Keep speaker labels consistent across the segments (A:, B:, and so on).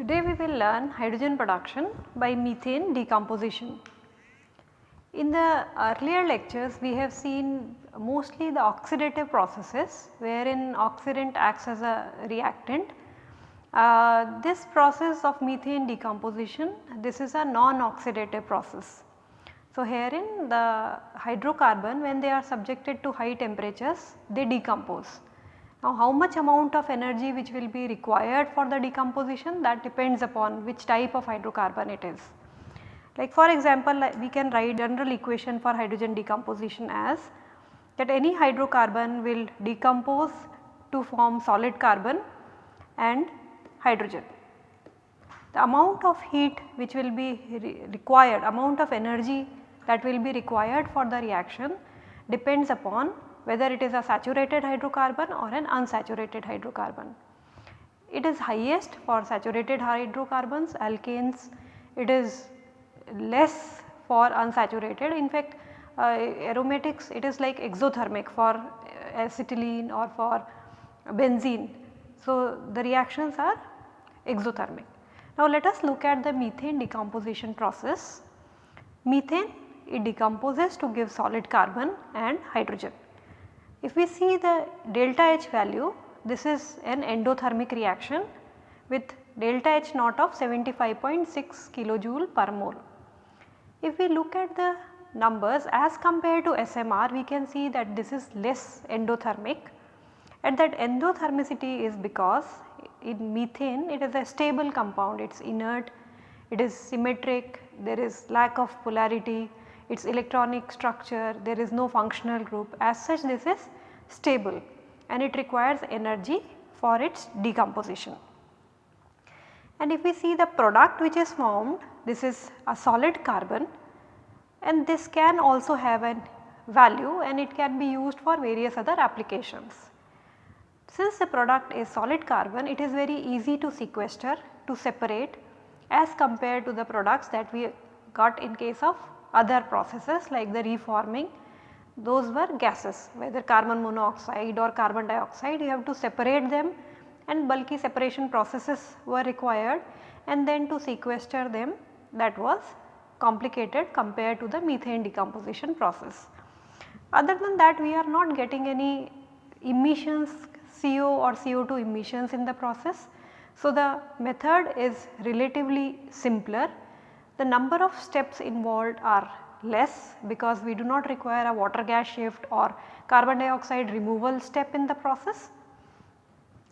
A: Today we will learn hydrogen production by methane decomposition. In the earlier lectures we have seen mostly the oxidative processes wherein oxidant acts as a reactant. Uh, this process of methane decomposition this is a non-oxidative process. So, herein the hydrocarbon when they are subjected to high temperatures they decompose now how much amount of energy which will be required for the decomposition that depends upon which type of hydrocarbon it is. Like for example we can write general equation for hydrogen decomposition as that any hydrocarbon will decompose to form solid carbon and hydrogen. The amount of heat which will be re required, amount of energy that will be required for the reaction depends upon whether it is a saturated hydrocarbon or an unsaturated hydrocarbon. It is highest for saturated hydrocarbons, alkanes, it is less for unsaturated. In fact, uh, aromatics it is like exothermic for acetylene or for benzene. So, the reactions are exothermic. Now, let us look at the methane decomposition process. Methane it decomposes to give solid carbon and hydrogen. If we see the delta H value this is an endothermic reaction with delta H naught of 75.6 kilojoule per mole. If we look at the numbers as compared to SMR we can see that this is less endothermic and that endothermicity is because in methane it is a stable compound it is inert, it is symmetric, there is lack of polarity its electronic structure, there is no functional group as such this is stable and it requires energy for its decomposition. And if we see the product which is formed this is a solid carbon and this can also have a value and it can be used for various other applications. Since the product is solid carbon it is very easy to sequester to separate as compared to the products that we got in case of other processes like the reforming those were gases whether carbon monoxide or carbon dioxide you have to separate them and bulky separation processes were required and then to sequester them that was complicated compared to the methane decomposition process. Other than that we are not getting any emissions CO or CO2 emissions in the process. So, the method is relatively simpler the number of steps involved are less because we do not require a water gas shift or carbon dioxide removal step in the process.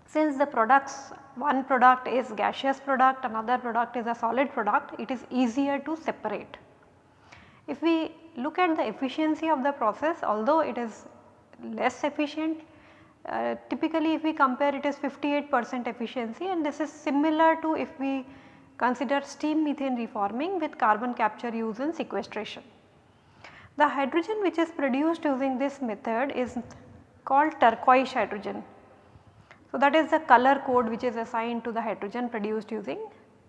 A: Since the products one product is gaseous product another product is a solid product it is easier to separate. If we look at the efficiency of the process although it is less efficient uh, typically if we compare it is 58 percent efficiency and this is similar to if we Consider steam methane reforming with carbon capture use sequestration. The hydrogen which is produced using this method is called turquoise hydrogen. So, that is the color code which is assigned to the hydrogen produced using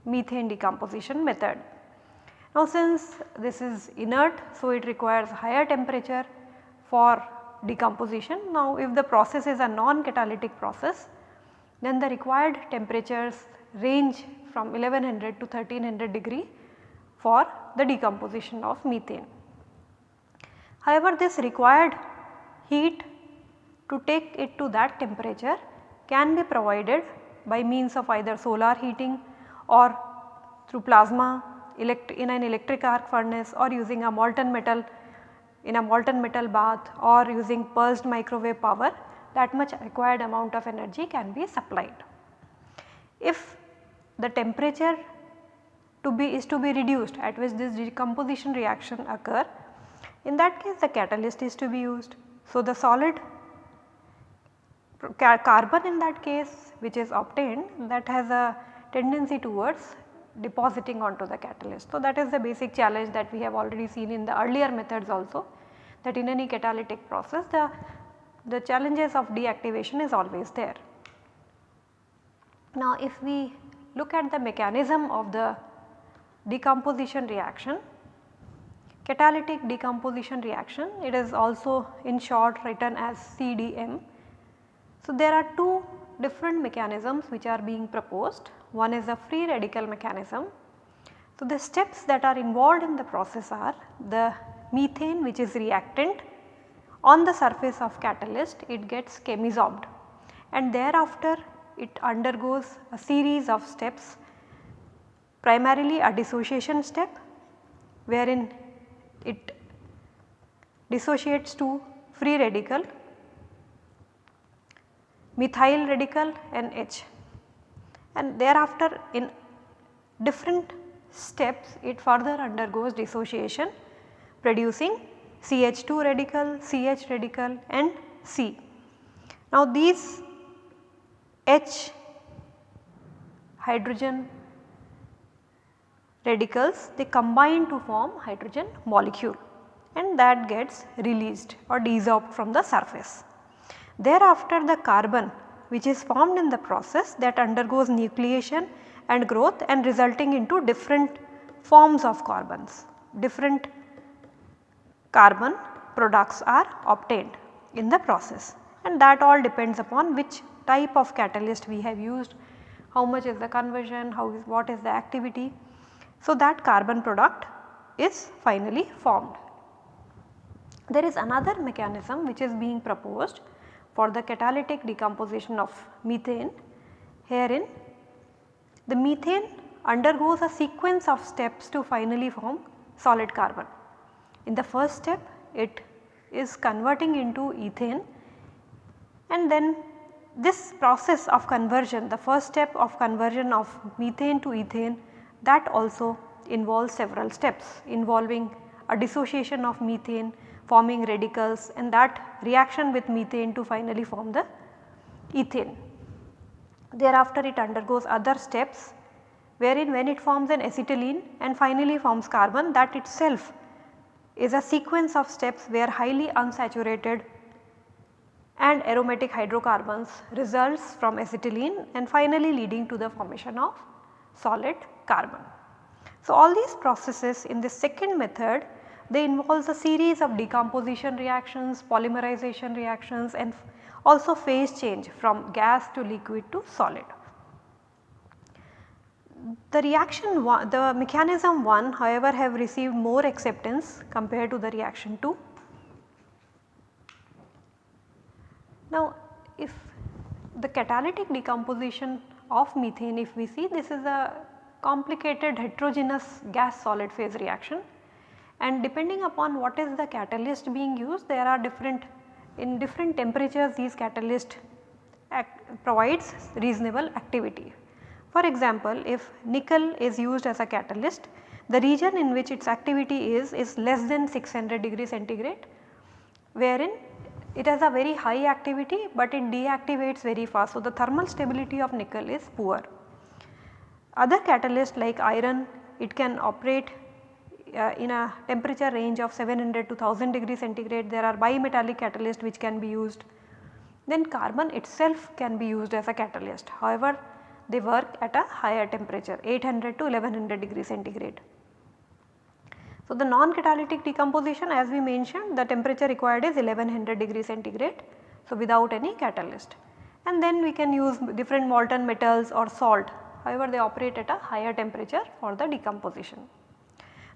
A: methane decomposition method. Now, since this is inert, so it requires higher temperature for decomposition. Now, if the process is a non-catalytic process, then the required temperatures range from 1100 to 1300 degree for the decomposition of methane. However, this required heat to take it to that temperature can be provided by means of either solar heating or through plasma in an electric arc furnace or using a molten metal in a molten metal bath or using pulsed microwave power that much required amount of energy can be supplied. If the temperature to be is to be reduced at which this decomposition reaction occur in that case the catalyst is to be used. So, the solid carbon in that case which is obtained that has a tendency towards depositing onto the catalyst. So, that is the basic challenge that we have already seen in the earlier methods also that in any catalytic process the, the challenges of deactivation is always there. Now if we look at the mechanism of the decomposition reaction, catalytic decomposition reaction it is also in short written as CDM. So there are two different mechanisms which are being proposed. One is the free radical mechanism. So the steps that are involved in the process are the methane which is reactant. On the surface of catalyst it gets chemisorbed and thereafter it undergoes a series of steps primarily a dissociation step wherein it dissociates to free radical, methyl radical and H and thereafter in different steps it further undergoes dissociation producing CH2 radical, CH radical and C. Now these H hydrogen radicals they combine to form hydrogen molecule and that gets released or desorbed from the surface. Thereafter the carbon which is formed in the process that undergoes nucleation and growth and resulting into different forms of carbons, different carbon products are obtained in the process and that all depends upon which type of catalyst we have used, how much is the conversion, how is what is the activity. So, that carbon product is finally formed. There is another mechanism which is being proposed for the catalytic decomposition of methane. Herein the methane undergoes a sequence of steps to finally form solid carbon. In the first step it is converting into ethane and then this process of conversion the first step of conversion of methane to ethane that also involves several steps involving a dissociation of methane forming radicals and that reaction with methane to finally form the ethane. Thereafter it undergoes other steps wherein when it forms an acetylene and finally forms carbon that itself is a sequence of steps where highly unsaturated and aromatic hydrocarbons results from acetylene and finally leading to the formation of solid carbon. So, all these processes in the second method they involves a series of decomposition reactions, polymerization reactions and also phase change from gas to liquid to solid the reaction one, the mechanism 1 however have received more acceptance compared to the reaction 2. Now if the catalytic decomposition of methane if we see this is a complicated heterogeneous gas solid phase reaction and depending upon what is the catalyst being used there are different in different temperatures these catalyst provides reasonable activity. For example, if nickel is used as a catalyst, the region in which its activity is is less than 600 degree centigrade wherein it has a very high activity but it deactivates very fast. So, the thermal stability of nickel is poor. Other catalysts like iron it can operate uh, in a temperature range of 700 to 1000 degree centigrade there are bimetallic catalysts which can be used. Then carbon itself can be used as a catalyst. However, they work at a higher temperature 800 to 1100 degree centigrade. So, the non-catalytic decomposition as we mentioned the temperature required is 1100 degree centigrade. So, without any catalyst and then we can use different molten metals or salt however they operate at a higher temperature for the decomposition.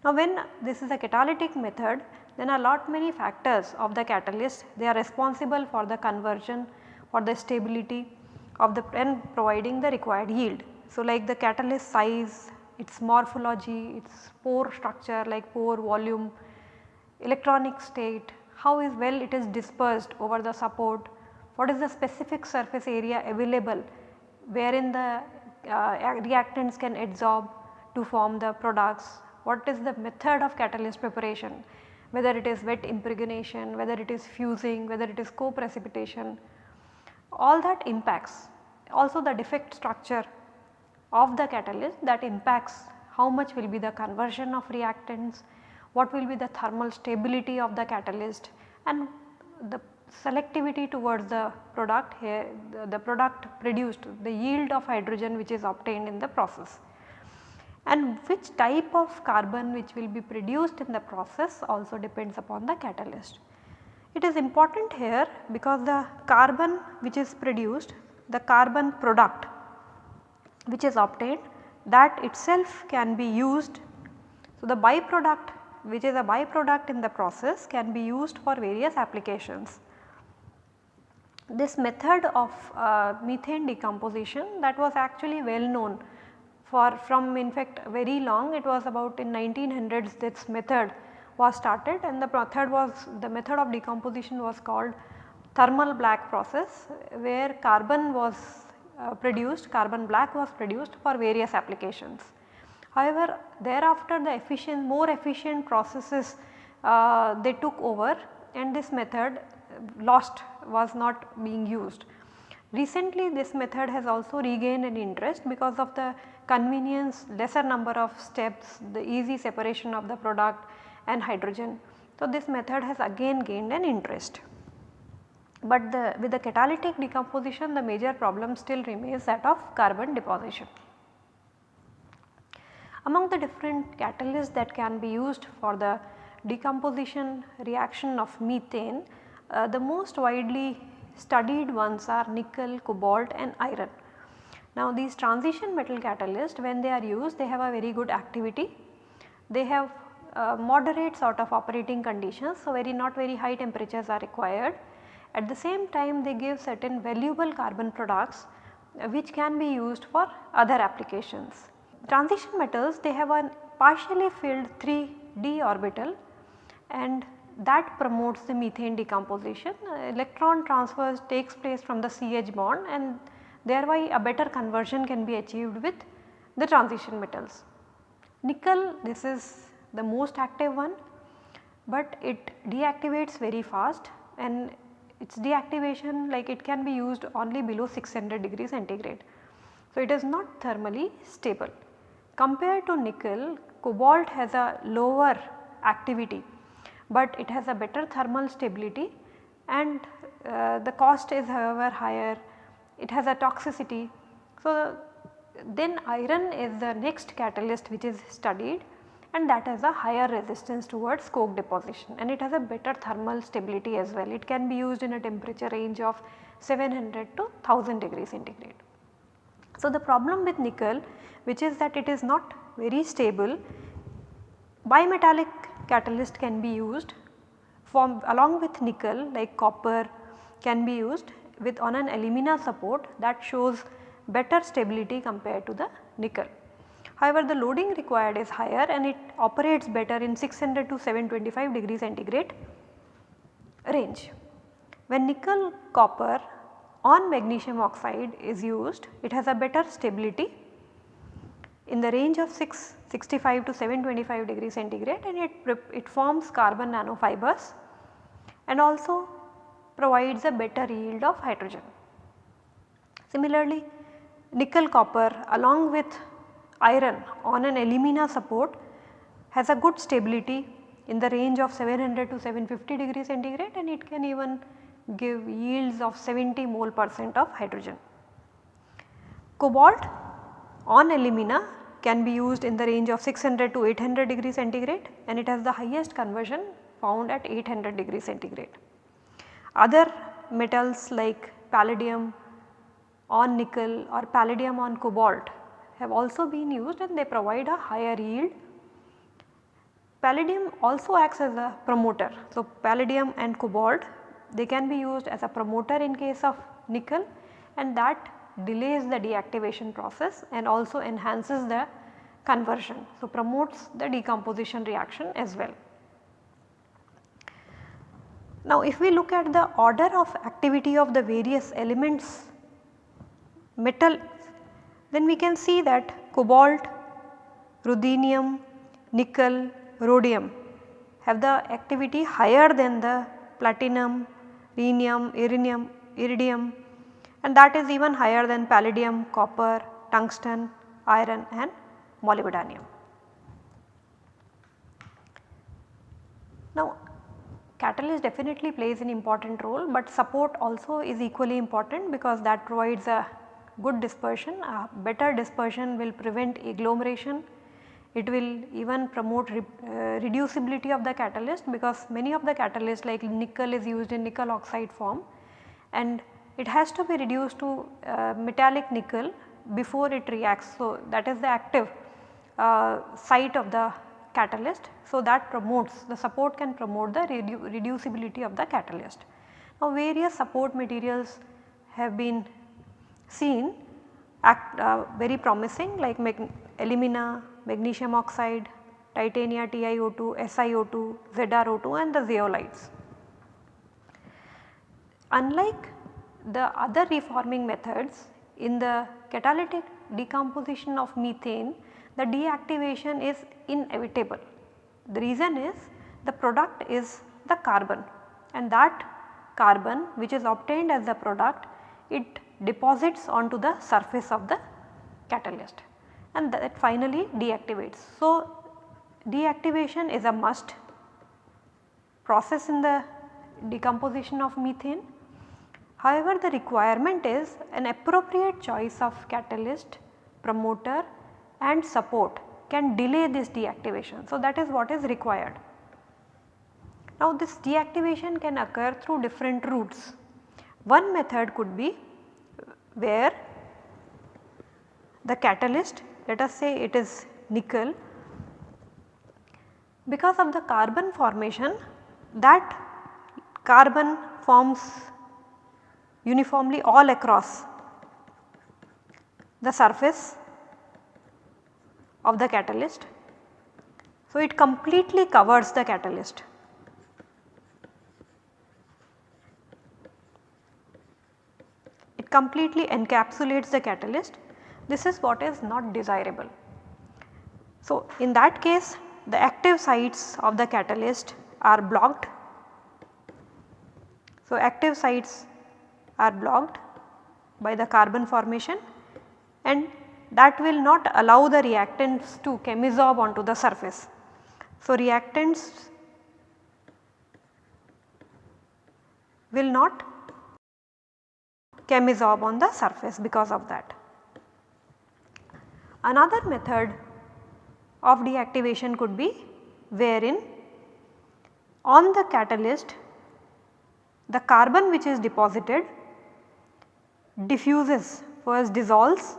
A: Now when this is a catalytic method then a lot many factors of the catalyst they are responsible for the conversion for the stability of the pen providing the required yield. So, like the catalyst size, its morphology, its pore structure like pore volume, electronic state, how is well it is dispersed over the support, what is the specific surface area available wherein the uh, reactants can adsorb to form the products, what is the method of catalyst preparation, whether it is wet impregnation, whether it is fusing, whether it is co-precipitation, all that impacts also the defect structure of the catalyst that impacts how much will be the conversion of reactants, what will be the thermal stability of the catalyst and the selectivity towards the product here the, the, product produced the yield of hydrogen which is obtained in the process. And which type of carbon which will be produced in the process also depends upon the catalyst. It is important here because the carbon which is produced the carbon product which is obtained that itself can be used. So, the byproduct which is a byproduct in the process can be used for various applications. This method of uh, methane decomposition that was actually well known for from in fact very long it was about in 1900s this method was started and the method was the method of decomposition was called thermal black process where carbon was uh, produced carbon black was produced for various applications. However, thereafter the efficient more efficient processes uh, they took over and this method lost was not being used. Recently this method has also regained an interest because of the convenience, lesser number of steps, the easy separation of the product and hydrogen. So, this method has again gained an interest. But the, with the catalytic decomposition the major problem still remains that of carbon deposition. Among the different catalysts that can be used for the decomposition reaction of methane, uh, the most widely studied ones are nickel, cobalt and iron. Now these transition metal catalysts when they are used they have a very good activity. They have uh, moderate sort of operating conditions so very not very high temperatures are required. At the same time they give certain valuable carbon products uh, which can be used for other applications. Transition metals they have a partially filled 3d orbital and that promotes the methane decomposition. Uh, electron transfer takes place from the CH bond and thereby a better conversion can be achieved with the transition metals. Nickel this is the most active one but it deactivates very fast and its deactivation like it can be used only below 600 degree centigrade. So, it is not thermally stable. Compared to nickel, cobalt has a lower activity, but it has a better thermal stability and uh, the cost is however higher, it has a toxicity. So, then iron is the next catalyst which is studied and that has a higher resistance towards coke deposition and it has a better thermal stability as well. It can be used in a temperature range of 700 to 1000 degrees centigrade. So, the problem with nickel which is that it is not very stable bimetallic catalyst can be used along with nickel like copper can be used with on an alumina support that shows better stability compared to the nickel. However, the loading required is higher and it operates better in 600 to 725 degree centigrade range. When nickel copper on magnesium oxide is used, it has a better stability in the range of 665 to 725 degree centigrade and it, it forms carbon nanofibers and also provides a better yield of hydrogen. Similarly, nickel copper along with iron on an alumina support has a good stability in the range of 700 to 750 degree centigrade and it can even give yields of 70 mole percent of hydrogen. Cobalt on alumina can be used in the range of 600 to 800 degree centigrade and it has the highest conversion found at 800 degree centigrade. Other metals like palladium on nickel or palladium on cobalt have also been used and they provide a higher yield. Palladium also acts as a promoter. So, palladium and cobalt they can be used as a promoter in case of nickel and that delays the deactivation process and also enhances the conversion. So, promotes the decomposition reaction as well. Now, if we look at the order of activity of the various elements metal then we can see that cobalt, ruthenium, nickel, rhodium have the activity higher than the platinum, rhenium, iridium, iridium and that is even higher than palladium, copper, tungsten, iron and molybdenum. Now catalyst definitely plays an important role, but support also is equally important because that provides a good dispersion, a better dispersion will prevent agglomeration. It will even promote re, uh, reducibility of the catalyst because many of the catalysts like nickel is used in nickel oxide form and it has to be reduced to uh, metallic nickel before it reacts. So, that is the active uh, site of the catalyst. So, that promotes the support can promote the redu reducibility of the catalyst. Now, various support materials have been seen act uh, very promising like mag alumina, magnesium oxide, titania TiO2, SiO2, ZrO2 and the zeolites. Unlike the other reforming methods in the catalytic decomposition of methane the deactivation is inevitable. The reason is the product is the carbon and that carbon which is obtained as the product it deposits onto the surface of the catalyst and that finally deactivates. So, deactivation is a must process in the decomposition of methane. However, the requirement is an appropriate choice of catalyst, promoter and support can delay this deactivation. So, that is what is required. Now, this deactivation can occur through different routes. One method could be where the catalyst let us say it is nickel because of the carbon formation that carbon forms uniformly all across the surface of the catalyst. So, it completely covers the catalyst. It completely encapsulates the catalyst. This is what is not desirable. So, in that case the active sites of the catalyst are blocked. So, active sites are blocked by the carbon formation and that will not allow the reactants to chemisorb onto the surface. So, reactants will not chemisorb on the surface because of that. Another method of deactivation could be wherein on the catalyst the carbon which is deposited diffuses first dissolves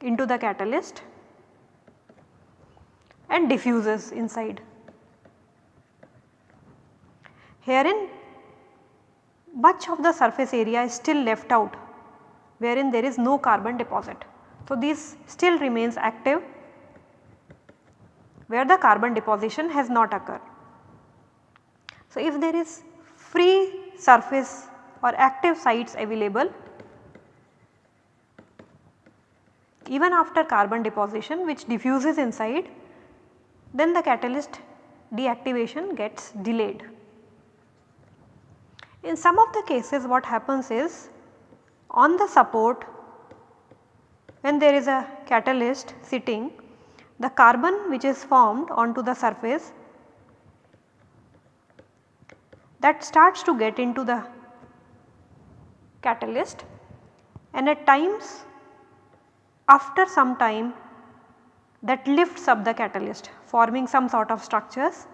A: into the catalyst and diffuses inside. Herein much of the surface area is still left out wherein there is no carbon deposit. So, this still remains active where the carbon deposition has not occurred. So, if there is free surface or active sites available even after carbon deposition which diffuses inside then the catalyst deactivation gets delayed. In some of the cases what happens is on the support when there is a catalyst sitting the carbon which is formed onto the surface that starts to get into the catalyst and at times after some time that lifts up the catalyst forming some sort of structures.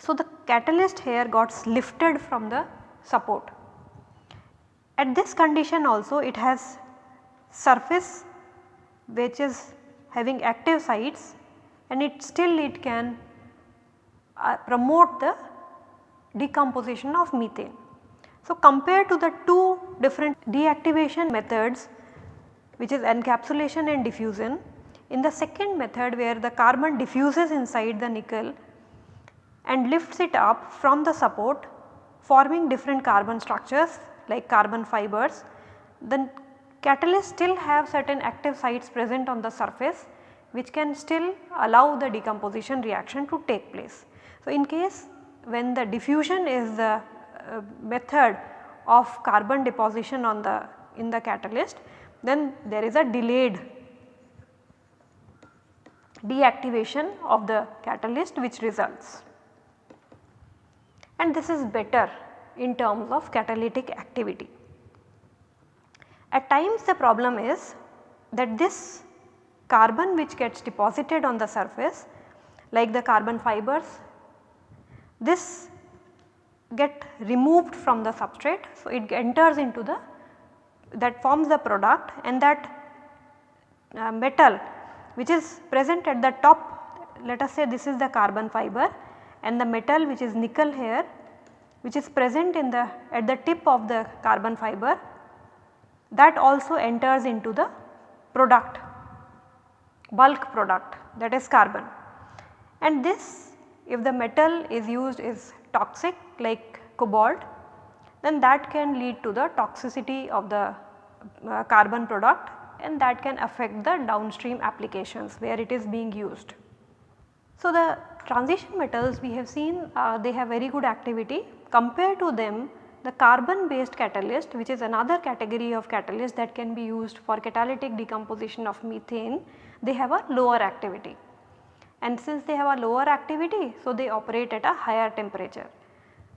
A: So, the catalyst here got lifted from the support. At this condition also it has surface which is having active sites and it still it can uh, promote the decomposition of methane. So, compared to the two different deactivation methods which is encapsulation and diffusion, in the second method where the carbon diffuses inside the nickel and lifts it up from the support forming different carbon structures like carbon fibers, the catalyst still have certain active sites present on the surface which can still allow the decomposition reaction to take place. So, in case when the diffusion is the uh, method of carbon deposition on the in the catalyst then there is a delayed deactivation of the catalyst which results and this is better in terms of catalytic activity. At times the problem is that this carbon which gets deposited on the surface like the carbon fibers this get removed from the substrate. So, it enters into the that forms the product and that uh, metal which is present at the top let us say this is the carbon fiber and the metal which is nickel here which is present in the at the tip of the carbon fiber that also enters into the product bulk product that is carbon and this if the metal is used is toxic like cobalt then that can lead to the toxicity of the uh, carbon product and that can affect the downstream applications where it is being used. So, the transition metals we have seen uh, they have very good activity compared to them the carbon based catalyst which is another category of catalyst that can be used for catalytic decomposition of methane they have a lower activity and since they have a lower activity so they operate at a higher temperature.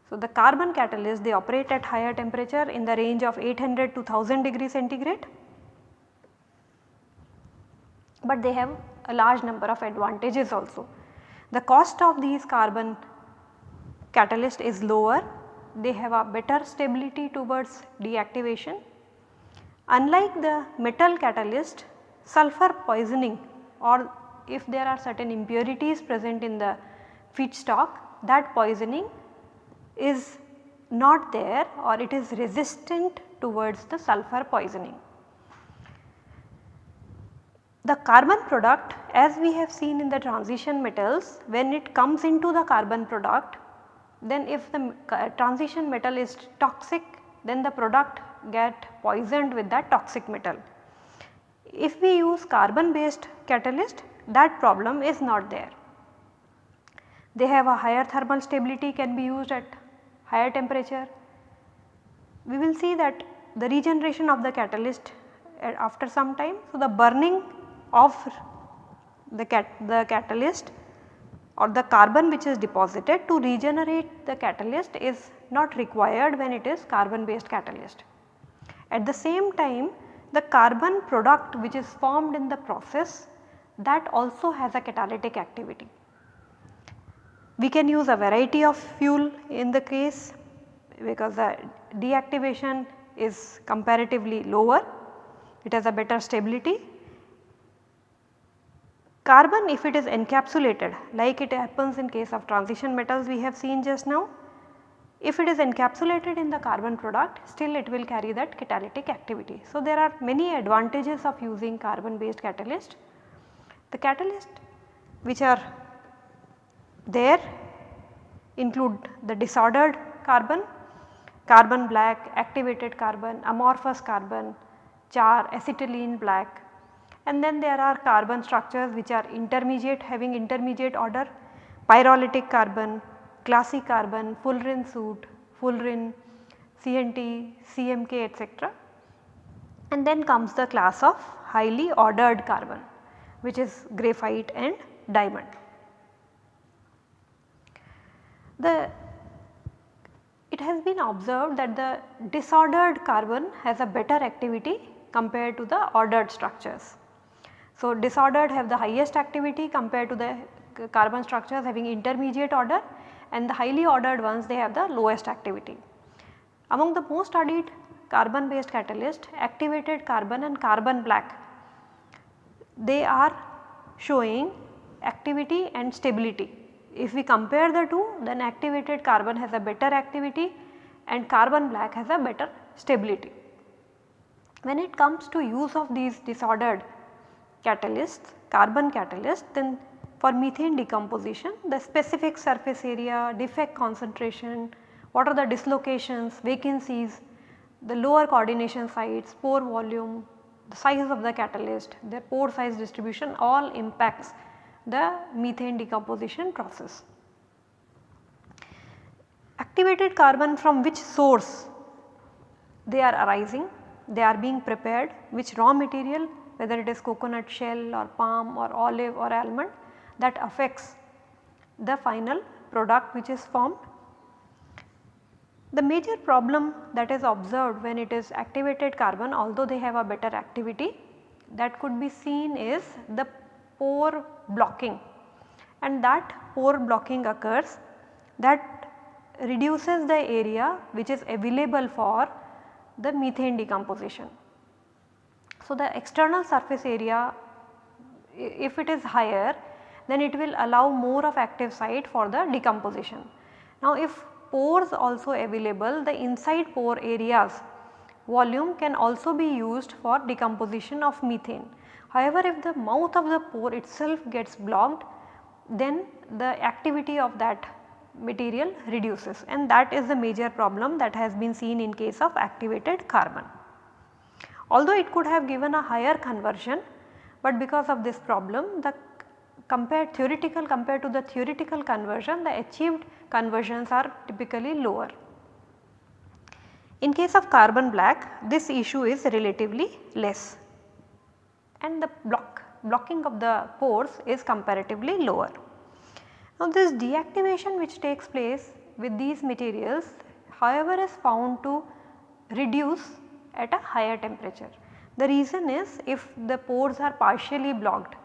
A: So, the carbon catalyst they operate at higher temperature in the range of 800 to 1000 degree centigrade, but they have a large number of advantages also. The cost of these carbon catalyst is lower, they have a better stability towards deactivation. Unlike the metal catalyst, sulfur poisoning or if there are certain impurities present in the feedstock that poisoning is not there or it is resistant towards the sulfur poisoning. The carbon product as we have seen in the transition metals when it comes into the carbon product then if the transition metal is toxic then the product get poisoned with that toxic metal. If we use carbon based catalyst that problem is not there. They have a higher thermal stability can be used at higher temperature. We will see that the regeneration of the catalyst uh, after some time. So, the burning of the, cat, the catalyst or the carbon which is deposited to regenerate the catalyst is not required when it is carbon based catalyst. At the same time the carbon product which is formed in the process that also has a catalytic activity. We can use a variety of fuel in the case because the deactivation is comparatively lower, it has a better stability. Carbon if it is encapsulated like it happens in case of transition metals we have seen just now, if it is encapsulated in the carbon product still it will carry that catalytic activity. So, there are many advantages of using carbon based catalyst. The catalyst which are there include the disordered carbon, carbon black, activated carbon, amorphous carbon, char, acetylene black and then there are carbon structures which are intermediate having intermediate order, pyrolytic carbon, glassy carbon, fullerene soot, fullerene, CNT, CMK etc. And then comes the class of highly ordered carbon which is graphite and diamond. The it has been observed that the disordered carbon has a better activity compared to the ordered structures. So, disordered have the highest activity compared to the carbon structures having intermediate order and the highly ordered ones they have the lowest activity. Among the most studied carbon based catalyst activated carbon and carbon black they are showing activity and stability if we compare the two then activated carbon has a better activity and carbon black has a better stability. When it comes to use of these disordered catalysts, carbon catalysts then for methane decomposition the specific surface area, defect concentration, what are the dislocations, vacancies, the lower coordination sites, pore volume, the size of the catalyst, their pore size distribution all impacts the methane decomposition process. Activated carbon from which source they are arising they are being prepared which raw material whether it is coconut shell or palm or olive or almond that affects the final product which is formed. The major problem that is observed when it is activated carbon although they have a better activity that could be seen is the pore blocking and that pore blocking occurs that reduces the area which is available for the methane decomposition. So, the external surface area if it is higher then it will allow more of active site for the decomposition. Now if pores also available the inside pore areas volume can also be used for decomposition of methane. However, if the mouth of the pore itself gets blocked then the activity of that material reduces and that is the major problem that has been seen in case of activated carbon. Although it could have given a higher conversion, but because of this problem the compared theoretical compared to the theoretical conversion the achieved conversions are typically lower. In case of carbon black this issue is relatively less and the block blocking of the pores is comparatively lower. Now this deactivation which takes place with these materials however is found to reduce at a higher temperature. The reason is if the pores are partially blocked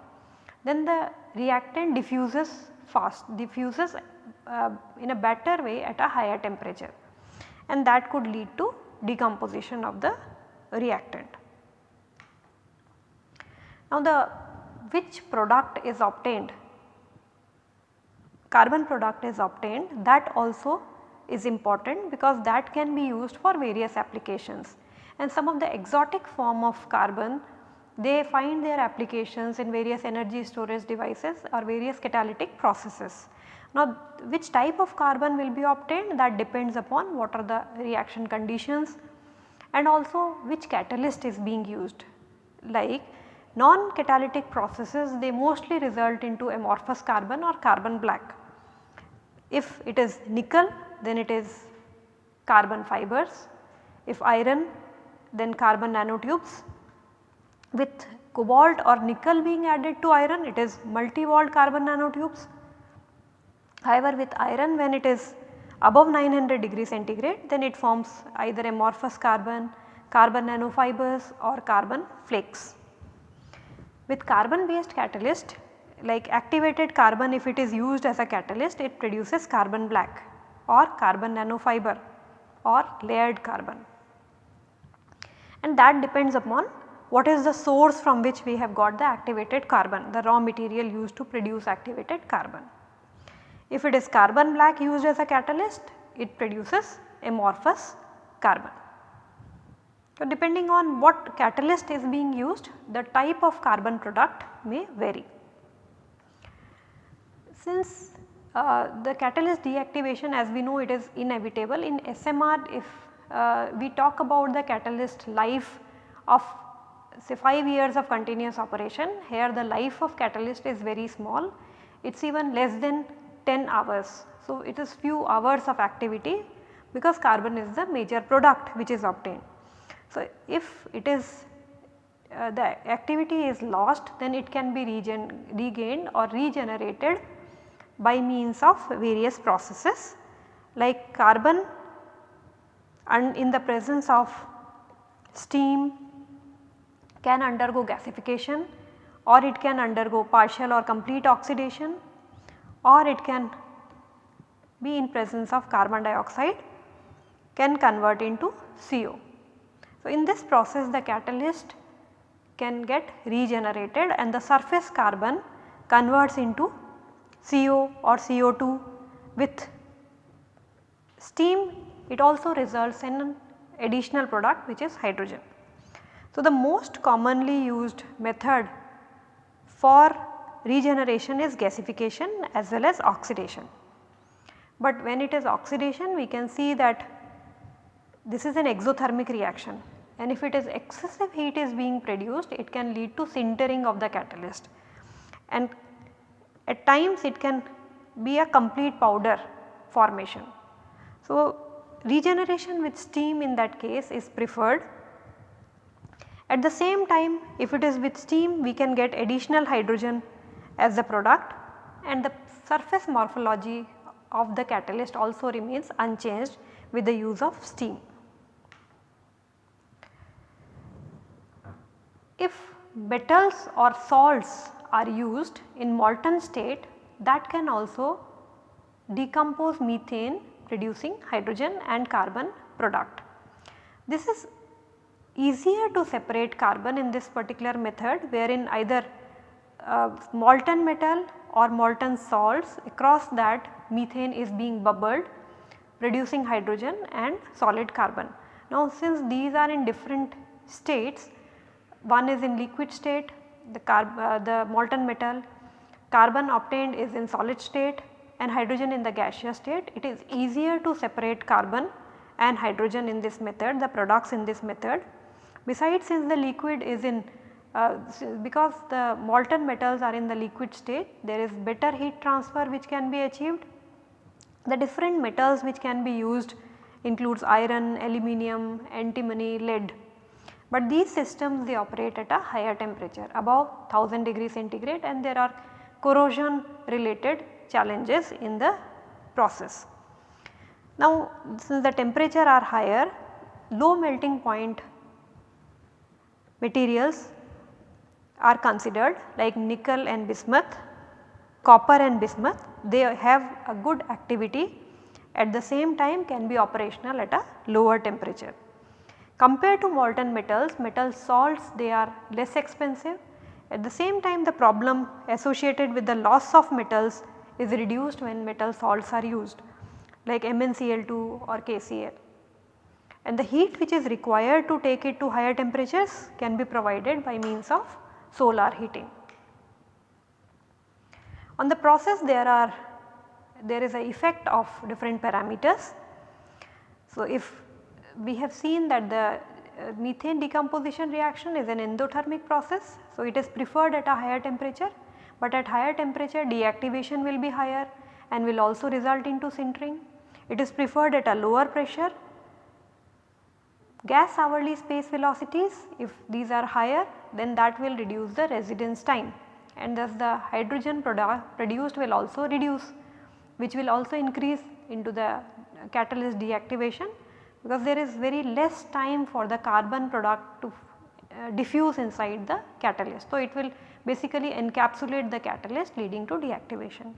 A: then the reactant diffuses fast diffuses uh, in a better way at a higher temperature. And that could lead to decomposition of the reactant. Now the which product is obtained? Carbon product is obtained. That also is important because that can be used for various applications. And some of the exotic form of carbon they find their applications in various energy storage devices or various catalytic processes. Now which type of carbon will be obtained that depends upon what are the reaction conditions and also which catalyst is being used like non-catalytic processes they mostly result into amorphous carbon or carbon black. If it is nickel then it is carbon fibers, if iron then carbon nanotubes with cobalt or nickel being added to iron it is multi-walled carbon nanotubes. However, with iron when it is above 900 degree centigrade then it forms either amorphous carbon, carbon nanofibers or carbon flakes. With carbon based catalyst like activated carbon if it is used as a catalyst it produces carbon black or carbon nanofiber or layered carbon and that depends upon what is the source from which we have got the activated carbon, the raw material used to produce activated carbon. If it is carbon black used as a catalyst, it produces amorphous carbon. So, depending on what catalyst is being used, the type of carbon product may vary. Since uh, the catalyst deactivation as we know it is inevitable in SMR if uh, we talk about the catalyst life of say 5 years of continuous operation here the life of catalyst is very small it is even less than 10 hours. So, it is few hours of activity because carbon is the major product which is obtained. So, if it is uh, the activity is lost then it can be regen regained or regenerated by means of various processes like carbon and in the presence of steam can undergo gasification or it can undergo partial or complete oxidation or it can be in presence of carbon dioxide can convert into CO. So, in this process the catalyst can get regenerated and the surface carbon converts into CO or CO2 with steam it also results in an additional product which is hydrogen. So, the most commonly used method for regeneration is gasification as well as oxidation. But when it is oxidation we can see that this is an exothermic reaction and if it is excessive heat is being produced it can lead to sintering of the catalyst and at times it can be a complete powder formation. So, regeneration with steam in that case is preferred At the same time if it is with steam we can get additional hydrogen as the product and the surface morphology of the catalyst also remains unchanged with the use of steam. If metals or salts are used in molten state that can also decompose methane producing hydrogen and carbon product. This is easier to separate carbon in this particular method wherein either uh, molten metal or molten salts across that methane is being bubbled producing hydrogen and solid carbon. Now since these are in different states one is in liquid state the, uh, the molten metal carbon obtained is in solid state and hydrogen in the gaseous state it is easier to separate carbon and hydrogen in this method the products in this method. Besides since the liquid is in uh, because the molten metals are in the liquid state there is better heat transfer which can be achieved. The different metals which can be used includes iron, aluminum, antimony, lead. But these systems they operate at a higher temperature above 1000 degree centigrade and there are corrosion related challenges in the process. Now since the temperature are higher low melting point materials are considered like nickel and bismuth, copper and bismuth they have a good activity. At the same time can be operational at a lower temperature. Compared to molten metals, metal salts they are less expensive. At the same time the problem associated with the loss of metals is reduced when metal salts are used like MnCl2 or KCl and the heat which is required to take it to higher temperatures can be provided by means of solar heating. On the process there are there is a effect of different parameters. So, if we have seen that the uh, methane decomposition reaction is an endothermic process. So, it is preferred at a higher temperature, but at higher temperature deactivation will be higher and will also result into sintering. It is preferred at a lower pressure. Gas hourly space velocities if these are higher then that will reduce the residence time and thus the hydrogen product produced will also reduce which will also increase into the catalyst deactivation because there is very less time for the carbon product to uh, diffuse inside the catalyst. So, it will basically encapsulate the catalyst leading to deactivation.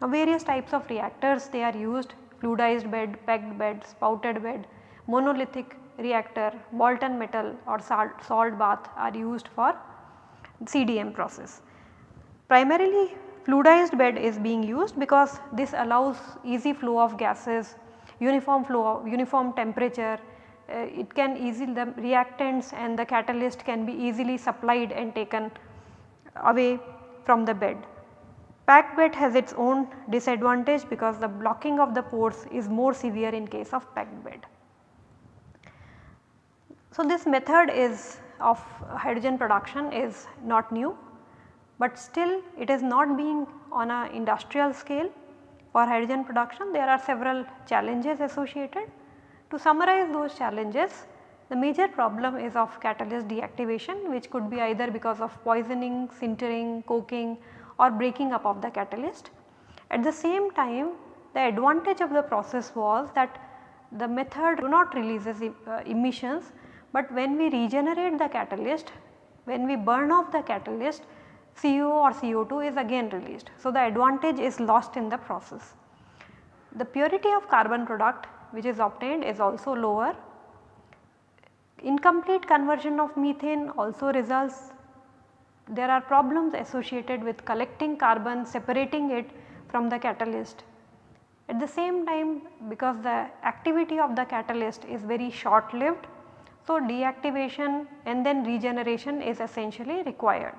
A: Now, various types of reactors they are used fluidized bed, packed bed, spouted bed, monolithic reactor, molten metal or salt, salt bath are used for CDM process. Primarily fluidized bed is being used because this allows easy flow of gases, uniform flow, uniform temperature, uh, it can easily the reactants and the catalyst can be easily supplied and taken away from the bed. Packed bed has its own disadvantage because the blocking of the pores is more severe in case of packed bed. So, this method is of hydrogen production is not new, but still it is not being on a industrial scale for hydrogen production there are several challenges associated. To summarize those challenges the major problem is of catalyst deactivation which could be either because of poisoning, sintering, coking or breaking up of the catalyst. At the same time the advantage of the process was that the method do not releases uh, emissions but when we regenerate the catalyst, when we burn off the catalyst CO or CO2 is again released. So, the advantage is lost in the process. The purity of carbon product which is obtained is also lower. Incomplete conversion of methane also results there are problems associated with collecting carbon separating it from the catalyst. At the same time because the activity of the catalyst is very short lived so, deactivation and then regeneration is essentially required.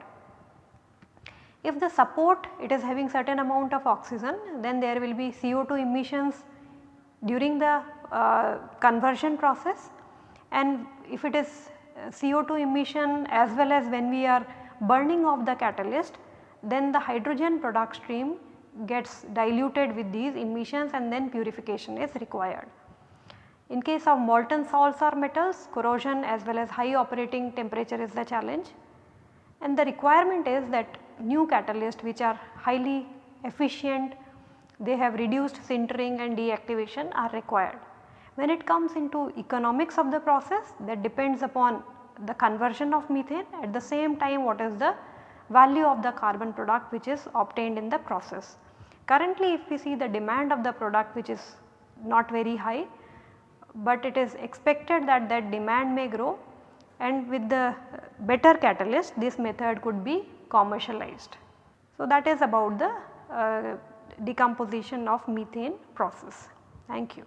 A: If the support it is having certain amount of oxygen then there will be CO2 emissions during the uh, conversion process and if it is uh, CO2 emission as well as when we are burning off the catalyst then the hydrogen product stream gets diluted with these emissions and then purification is required. In case of molten salts or metals corrosion as well as high operating temperature is the challenge and the requirement is that new catalysts which are highly efficient they have reduced sintering and deactivation are required. When it comes into economics of the process that depends upon the conversion of methane at the same time what is the value of the carbon product which is obtained in the process. Currently if we see the demand of the product which is not very high, but it is expected that that demand may grow and with the better catalyst this method could be commercialized. So, that is about the uh, decomposition of methane process. Thank you.